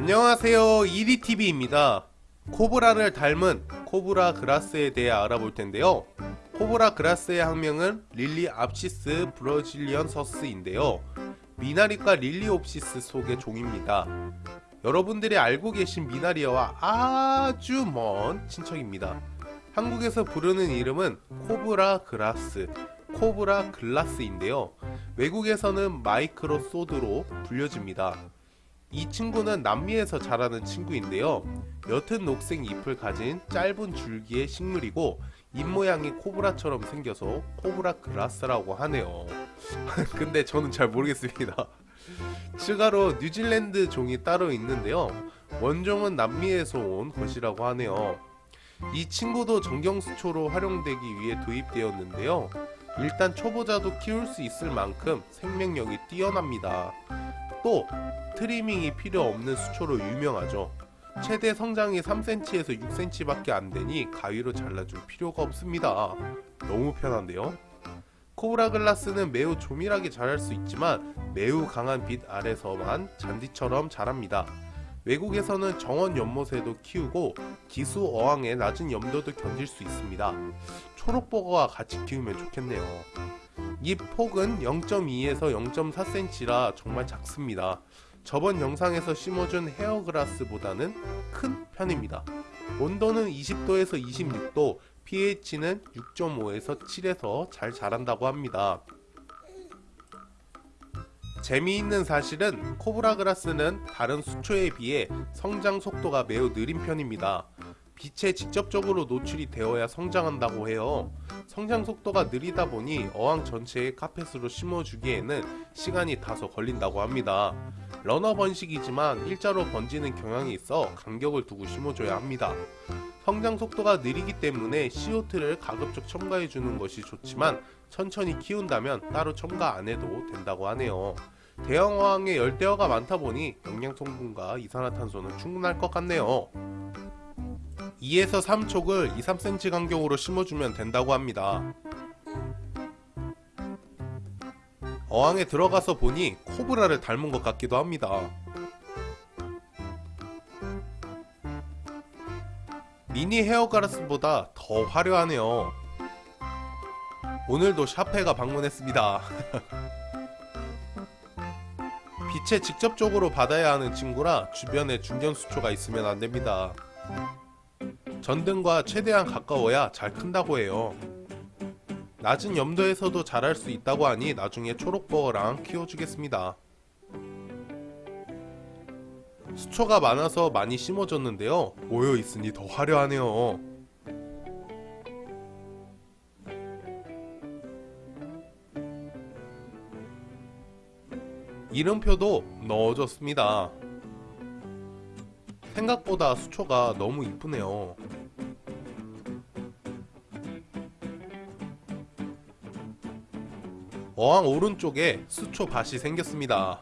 안녕하세요. 이리TV입니다. 코브라를 닮은 코브라 grass에 대해 알아볼 텐데요. 코브라 grass의 학명은 Lilaeopsis brasiliensis인데요. 미나리과 Lilaeopsis 속의 종입니다. 여러분들이 알고 계신 미나리와 아주 먼 친척입니다. 한국에서 부르는 이름은 코브라 grass 코브라 grass인데요. 외국에서는 마이크로 소드로 불려집니다 이 친구는 남미에서 자라는 친구인데요. 옅은 녹색 잎을 가진 짧은 줄기의 식물이고 잎모양이 코브라처럼 생겨서 코브라 그라스라고 하네요. 근데 저는 잘 모르겠습니다. 추가로 뉴질랜드 종이 따로 있는데요. 원종은 남미에서 온 것이라고 하네요. 이 친구도 정경수초로 활용되기 위해 도입되었는데요. 일단 초보자도 키울 수 있을 만큼 생명력이 뛰어납니다. 또 트리밍이 필요 없는 수초로 유명하죠. 최대 성장이 3cm에서 6cm밖에 안 되니 가위로 잘라줄 필요가 없습니다. 너무 편한데요? 코브라 글라스는 매우 조밀하게 자랄 수 있지만 매우 강한 빛 아래서만 잔디처럼 자랍니다. 외국에서는 정원 연못에도 키우고 기수 어항의 낮은 염도도 견딜 수 있습니다. 초록버거와 같이 키우면 좋겠네요. 잎 폭은 0.2에서 0.4cm라 정말 작습니다. 저번 영상에서 심어준 헤어그라스보다는 큰 편입니다. 온도는 20도에서 26도, pH는 6.5에서 7에서 잘 자란다고 합니다. 재미있는 사실은 코브라그라스는 다른 수초에 비해 성장 속도가 매우 느린 편입니다. 빛에 직접적으로 노출이 되어야 성장한다고 해요. 성장 속도가 느리다 보니 어항 전체에 카펫으로 심어주기에는 시간이 다소 걸린다고 합니다. 러너 번식이지만 일자로 번지는 경향이 있어 간격을 두고 심어줘야 합니다. 성장 속도가 느리기 때문에 CO2를 가급적 첨가해 주는 것이 좋지만 천천히 키운다면 따로 첨가 안 해도 된다고 하네요. 대형 어항에 열대어가 많다 보니 영양 성분과 이산화탄소는 충분할 것 같네요. 2에서 3촉을 2, 3cm 간격으로 심어주면 된다고 합니다. 어항에 들어가서 보니 코브라를 닮은 것 같기도 합니다. 미니 헤어가라스보다 더 화려하네요. 오늘도 샤페가 방문했습니다. 빛에 직접적으로 받아야 하는 친구라 주변에 중견수초가 있으면 안됩니다. 전등과 최대한 가까워야 잘 큰다고 해요. 낮은 염도에서도 자랄 수 있다고 하니 나중에 초록버거랑 키워주겠습니다. 수초가 많아서 많이 심어졌는데요. 모여있으니 더 화려하네요. 이름표도 넣어줬습니다. 생각보다 수초가 너무 이쁘네요. 어항 오른쪽에 수초 밭이 생겼습니다.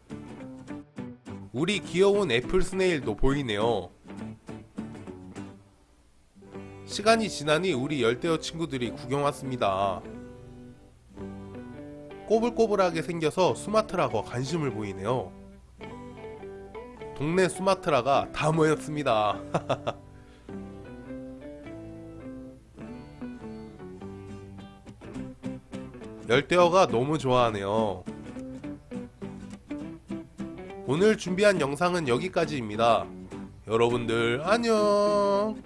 우리 귀여운 애플 스네일도 보이네요. 시간이 지나니 우리 열대어 친구들이 구경 왔습니다. 꼬불꼬불하게 생겨서 수마트라고 관심을 보이네요. 동네 수마트라가 다 모였습니다. 열대어가 너무 좋아하네요. 오늘 준비한 영상은 여기까지입니다. 여러분들 안녕